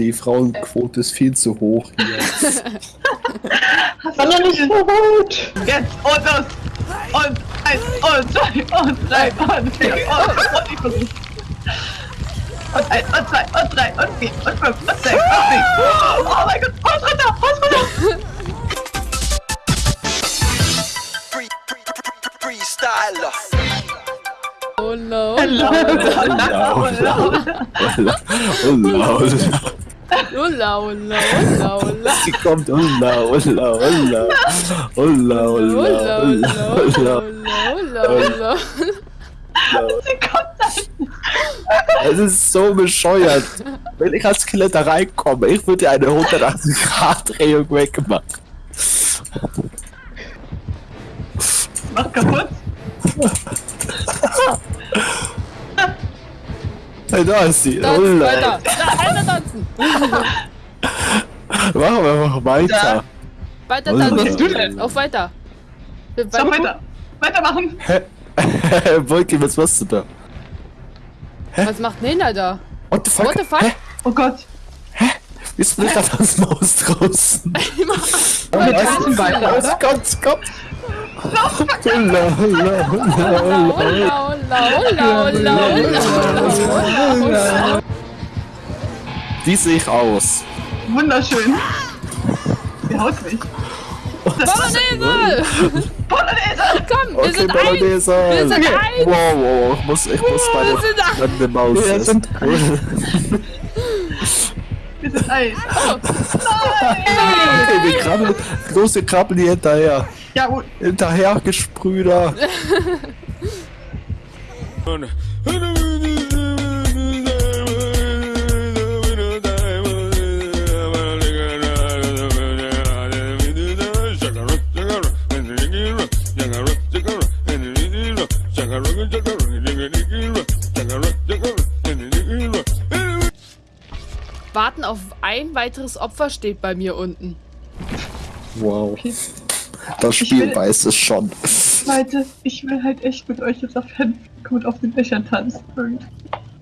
die Frauenquote ist viel zu hoch hier. Noch nicht so gut? Jetzt und los! Und eins und zwei und drei und vier und, und ich versuch's. Und eins und zwei und drei und vier und fünf und sechs und sieben. Oh mein Gott! Haus runter! Haus runter! Free, free, free, Freestyler. Oh no. Hello! Holla, holla, holla, holla. Ulla, ulla, ulla, ulla. Sie kommt. Holla, holla, Ulla, holla, ulla, holla. ulla, ulla, ulla. Sie kommt da! Es ist so bescheuert. Wenn ich als Skelett da reinkomme, ich würde eine 180-Grad-Drehung wegmachen. Mach kaputt! Hey, da ist sie. Tanzen Holla. weiter. Da, weiter tanzen. Machen wir einfach weiter. Weiter Ulla. tanzen. Was du denn? Auf weiter. Wir So, weiter! Weitermachen! Hä? Wolki, was machst du da? Was macht Nena da? What the fuck? What the fuck? Hä? Oh Gott! Wie ist denn da das Maus draußen? Wir tanzen weiter, oder? kommt, kommt! Wie sehe ich aus? Wunderschön! Sie haut mich! Bolognese! Polonaise! Komm, wir Okay, sind eins! Bolognese! Wir sind eins! Wow, wow, ich muss, ich muss sind eins! meine Maus Wir essen. sind Wir sind eins! Okay, wir krabbeln, große krabbeln hier hinterher. Ja, gut. Hinterher, Gesprüder. ein weiteres Opfer steht bei mir unten. Wow. Das Spiel will- weiß es schon. Leute, ich will halt echt mit euch jetzt auf und auf den Dächern tanzen. Irgendwie.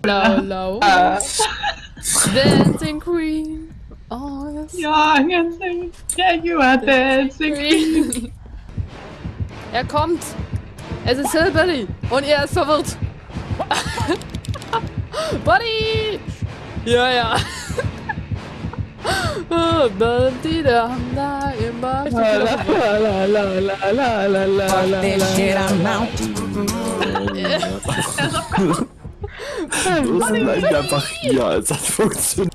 Lau, lau. Ah, Dancing Queen. Oh, yes. ja, ganz Yeah, you are dancing. Queen. Er kommt. Es ist Hillbilly. Und er ist verwirrt. Buddy! Ja, ja. Oh, da, die, da, da, immer. this bleiben wir einfach hier, als hat funktioniert.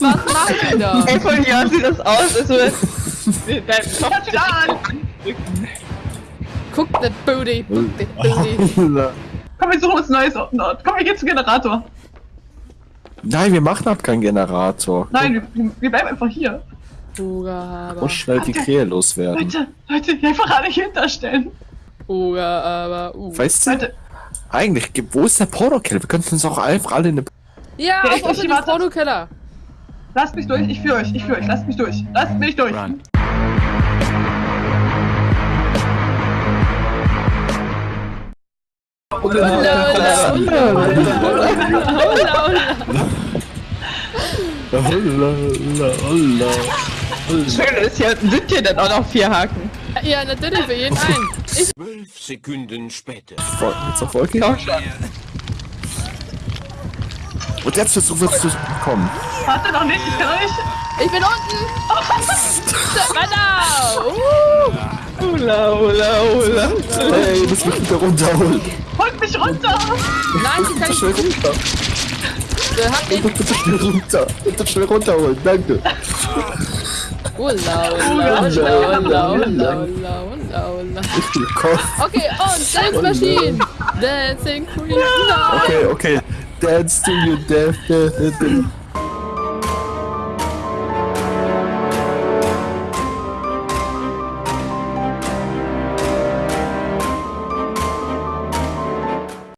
Was macht die da? Ey, von hier sieht das aus, als würde dein Kopf wieder an. Guck that booty. Booty. Holla. Komm, wir suchen uns ein neues Ort. Komm, wir gehen zum Generator. Nein, wir machen ab keinen Generator. Nein, wir, wir bleiben einfach hier. Uga, aber. Muss schnell die Krähe loswerden. Leute, Leute, hier einfach alle hinterstellen. Uga, aber. Uh. Weißt du, Leute, eigentlich, wo ist der Pornokill? Wir könnten uns auch einfach alle in eine... Ja, Ja, auf ich- auf ich den. Pornokeller. lasst mich durch, ich führe euch, ich führe euch, lasst mich durch. Lasst mich durch. Ulla, ulla. Holla, holla, holla. Schön ist hier, sind hier denn auch noch vier Haken? Ja, natürlich, für jeden einen. Zwölf Sekunden später. Jetzt auf Wolke? Komm schon. Und jetzt versuchen wir zu kommen. Warte noch nicht, ich kann nicht. Ich bin unten! Weiter! Uh. Hula, hula, hula. Hey, du musst mich wieder runterholen. Holt mich runter! Nein, sie kann nicht. runter. Hat nicht. Bitte schnell runter. Bitte schnell runterholen. Danke. Ulla, ulla, ulla, ulla, ulla, ulla, ulla. Komm. Okay, und Dance Machine! Dancing Queen! Okay, okay. Dance to your death. death, death, death.